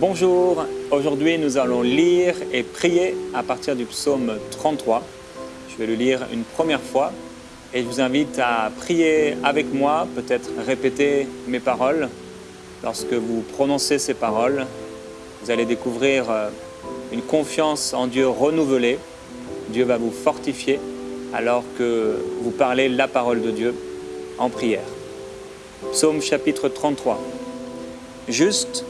Bonjour, aujourd'hui nous allons lire et prier à partir du psaume 33. Je vais le lire une première fois et je vous invite à prier avec moi, peut-être répéter mes paroles. Lorsque vous prononcez ces paroles, vous allez découvrir euh, une confiance en Dieu renouvelée. Dieu va vous fortifier alors que vous parlez la parole de Dieu en prière. Psaume chapitre 33. Juste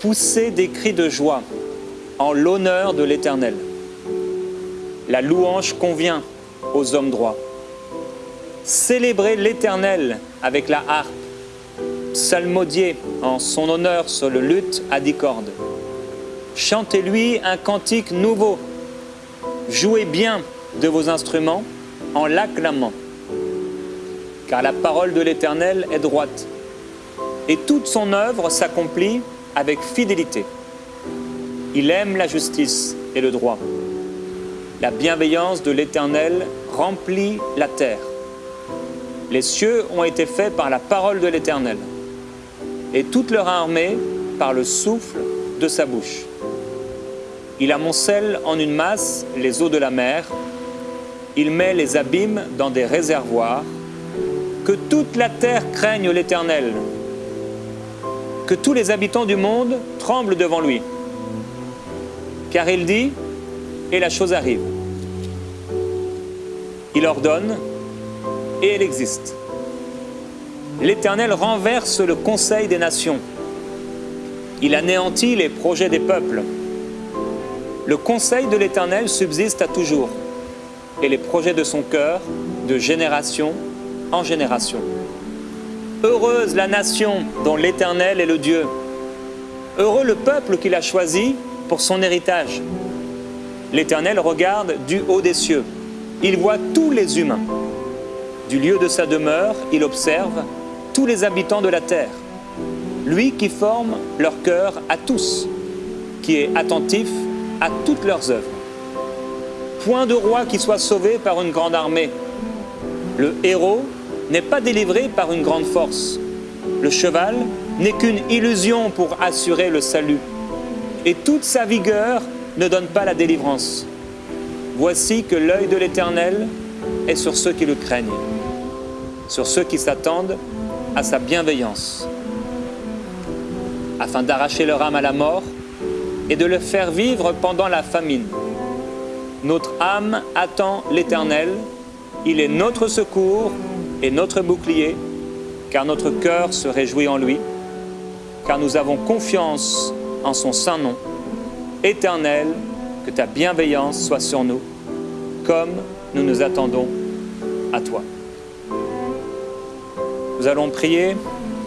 pousser des cris de joie en l'honneur de l'Éternel. La louange convient aux hommes droits. Célébrez l'Éternel avec la harpe, psalmodier en son honneur sur le luth à dix cordes. Chantez-lui un cantique nouveau. Jouez bien de vos instruments en l'acclamant. Car la parole de l'Éternel est droite, et toute son œuvre s'accomplit avec fidélité. Il aime la justice et le droit. La bienveillance de l'Éternel remplit la terre. Les cieux ont été faits par la parole de l'Éternel, et toute leur armée par le souffle de sa bouche. Il amoncelle en une masse les eaux de la mer, il met les abîmes dans des réservoirs, que toute la terre craigne l'Éternel, que tous les habitants du monde tremblent devant lui. Car il dit, et la chose arrive. Il ordonne, et elle existe. L'Éternel renverse le conseil des nations. Il anéantit les projets des peuples. Le conseil de l'Éternel subsiste à toujours, et les projets de son cœur de génération en génération. Heureuse la nation dont l'Éternel est le Dieu. Heureux le peuple qu'il a choisi pour son héritage. L'Éternel regarde du haut des cieux. Il voit tous les humains. Du lieu de sa demeure, il observe tous les habitants de la terre. Lui qui forme leur cœur à tous, qui est attentif à toutes leurs œuvres. Point de roi qui soit sauvé par une grande armée. Le héros n'est pas délivré par une grande force. Le cheval n'est qu'une illusion pour assurer le salut. Et toute sa vigueur ne donne pas la délivrance. Voici que l'œil de l'Éternel est sur ceux qui le craignent, sur ceux qui s'attendent à sa bienveillance, afin d'arracher leur âme à la mort et de le faire vivre pendant la famine. Notre âme attend l'Éternel, il est notre secours et notre bouclier, car notre cœur se réjouit en lui, car nous avons confiance en son saint nom. Éternel, que ta bienveillance soit sur nous, comme nous nous attendons à toi. Nous allons prier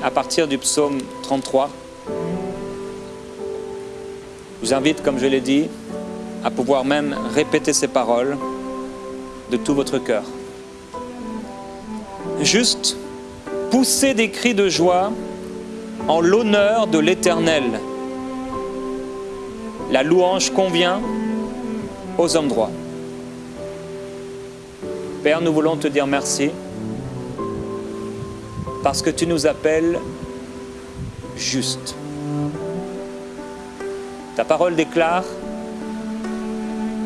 à partir du psaume 33. Je vous invite, comme je l'ai dit, à pouvoir même répéter ces paroles de tout votre cœur. Juste pousser des cris de joie en l'honneur de l'Éternel. La louange convient aux hommes droits. Père, nous voulons te dire merci parce que tu nous appelles juste. Ta parole déclare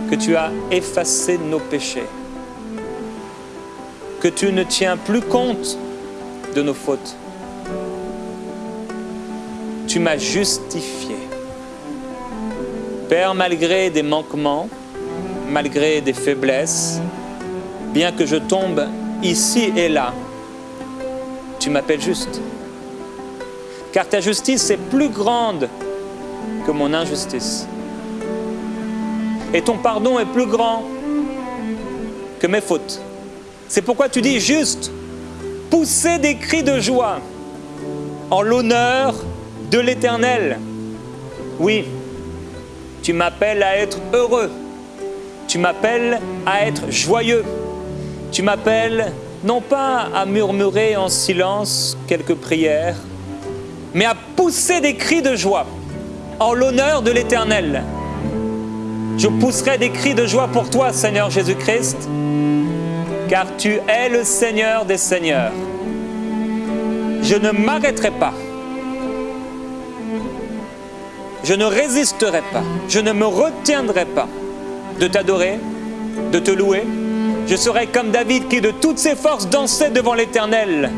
que tu as effacé nos péchés, que tu ne tiens plus compte de nos fautes. Tu m'as justifié. Père, malgré des manquements, malgré des faiblesses, bien que je tombe ici et là, tu m'appelles juste. Car ta justice est plus grande que mon injustice. Et ton pardon est plus grand que mes fautes. C'est pourquoi tu dis juste, pousser des cris de joie en l'honneur de l'Éternel. Oui, tu m'appelles à être heureux. Tu m'appelles à être joyeux. Tu m'appelles non pas à murmurer en silence quelques prières, mais à pousser des cris de joie en l'honneur de l'Éternel. Je pousserai des cris de joie pour toi, Seigneur Jésus-Christ, car tu es le Seigneur des Seigneurs. Je ne m'arrêterai pas. Je ne résisterai pas, je ne me retiendrai pas de t'adorer, de te louer. Je serai comme David qui de toutes ses forces dansait devant l'Éternel